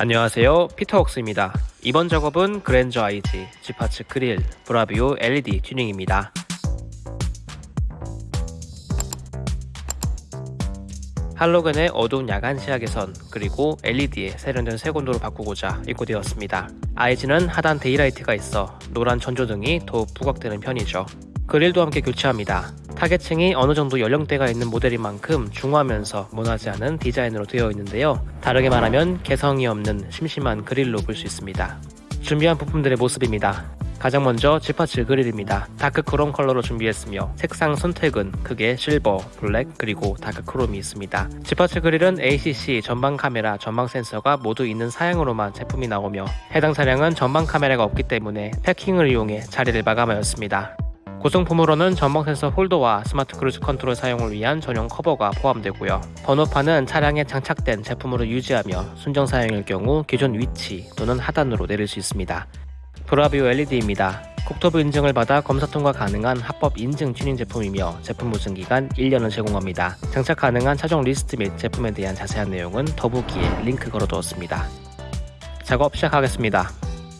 안녕하세요. 피터웍스입니다. 이번 작업은 그랜저 IG 지파츠 그릴 브라비오 LED 튜닝입니다. 할로겐의 어두운 야간 시야개선 그리고 LED의 세련된 색온도로 바꾸고자 입고되었습니다. IG는 하단 daylight가 있어 노란 전조등이 더욱 부각되는 편이죠. 그릴도 함께 교체합니다 타겟층이 어느 정도 연령대가 있는 모델인 만큼 중후하면서 모나지 않은 디자인으로 되어 있는데요. 다르게 말하면 개성이 없는 심심한 그릴로 볼 수 있습니다. 준비한 부품들의 모습입니다. 가장 먼저 지파츠 그릴입니다. dark chrome 컬러로 준비했으며 색상 선택은 크게 실버, 블랙, 그리고 dark chrome이 있습니다. 지파츠 그릴은 ACC 전방 카메라, 전방 센서가 모두 있는 사양으로만 제품이 나오며 해당 차량은 전방 카메라가 없기 때문에 패킹을 이용해 자리를 마감하였습니다. 구성품으로는 전방 센서 홀더와 스마트 크루즈 컨트롤 사용을 위한 전용 커버가 포함되고요. 번호판은 차량에 장착된 제품으로 유지하며 순정 사양일 경우 기존 위치 또는 하단으로 내릴 수 있습니다. 브라비오 LED입니다. 국토부 인증을 받아 검사 통과 가능한 합법 인증 튜닝 제품이며 제품 보증 기간 1년을 제공합니다. 장착 가능한 차종 리스트 및 제품에 대한 자세한 내용은 더보기에 링크 걸어두었습니다. 작업 시작하겠습니다.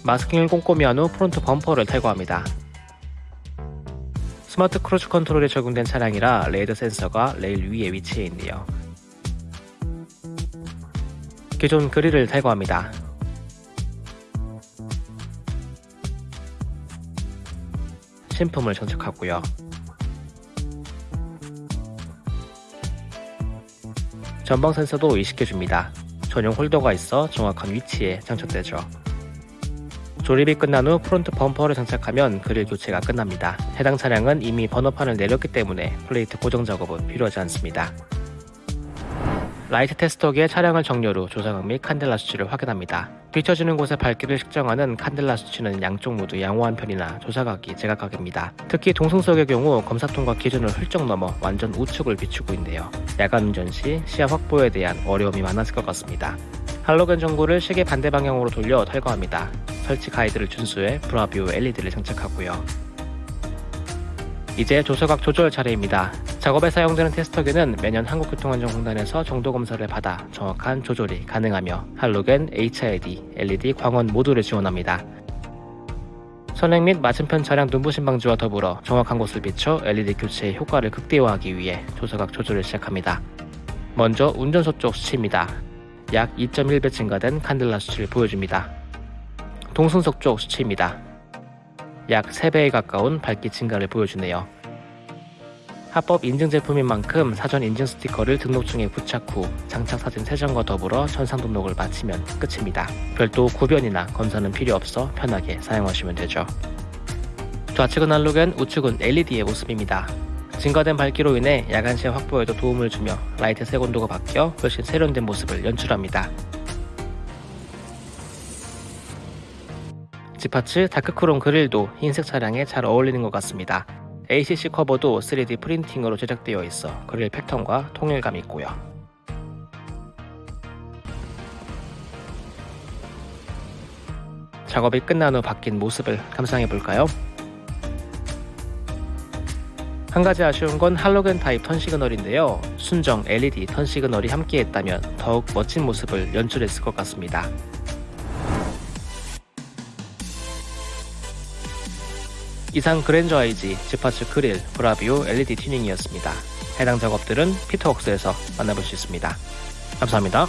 마스킹을 꼼꼼히 한 후 프론트 범퍼를 탈거합니다. 스마트 크루즈 컨트롤이 적용된 차량이라 레이더 센서가 레일 위에 위치해 있네요. 기존 그릴을 탈거합니다. 신품을 장착하고요. 전방 센서도 이식해줍니다. 전용 홀더가 있어 정확한 위치에 장착되죠. 조립이 끝난 후 프론트 범퍼를 장착하면 그릴 교체가 끝납니다. 해당 차량은 이미 번호판을 내렸기 때문에 플레이트 고정 작업은 필요하지 않습니다. 라이트 테스터기에 차량을 정렬 후 조사각 및 칸델라 수치를 확인합니다. 비춰지는 곳의 밝기를 측정하는 칸델라 수치는 양쪽 모두 양호한 편이나 조사각이 제각각입니다. 특히 동승석의 경우 검사통과 기준을 훌쩍 넘어 완전 우측을 비추고 있네요. 야간 운전 시 시야 확보에 대한 어려움이 많았을 것 같습니다. 할로겐 전구를 시계 반대 방향으로 돌려 탈거합니다. 설치 가이드를 준수해 브라비오 LED를 장착하고요. 이제 조사각 조절 차례입니다. 작업에 사용되는 테스터기는 매년 한국교통안전공단에서 정도 검사를 받아 정확한 조절이 가능하며 할로겐, HID, LED 광원 모두를 지원합니다. 선행 및 맞은편 차량 눈부신 방지와 더불어 정확한 곳을 비춰 LED 교체의 효과를 극대화하기 위해 조서각 조절을 시작합니다. 먼저 운전석 쪽 수치입니다. 약 2.1배 증가된 칸델라 수치를 보여줍니다. 동승석 쪽 수치입니다. 약 3배에 가까운 밝기 증가를 보여주네요. 합법 인증 제품인 만큼 사전 인증 스티커를 등록증에 부착 후 장착 사진 3장과 더불어 전산 등록을 마치면 끝입니다. 별도 구변이나 검사는 필요 없어 편하게 사용하시면 되죠. 좌측은 할로겐, 우측은 LED의 모습입니다. 증가된 밝기로 인해 야간 시야 확보에도 도움을 주며 라이트 색온도가 바뀌어 훨씬 세련된 모습을 연출합니다. 지파츠 dark chrome 그릴도 흰색 차량에 잘 어울리는 것 같습니다. ACC 커버도 3D 프린팅으로 제작되어 있어 그릴 패턴과 통일감 있고요. 작업이 끝난 후 바뀐 모습을 감상해 볼까요? 한 가지 아쉬운 건 할로겐 타입 turn signal인데요. 순정 LED turn signal이 함께했다면 더욱 멋진 모습을 연출했을 것 같습니다. 이상 그랜저 IG, 지파츠 그릴, 브라비오 LED 튜닝이었습니다. 해당 작업들은 피터웍스에서 만나볼 수 있습니다. 감사합니다.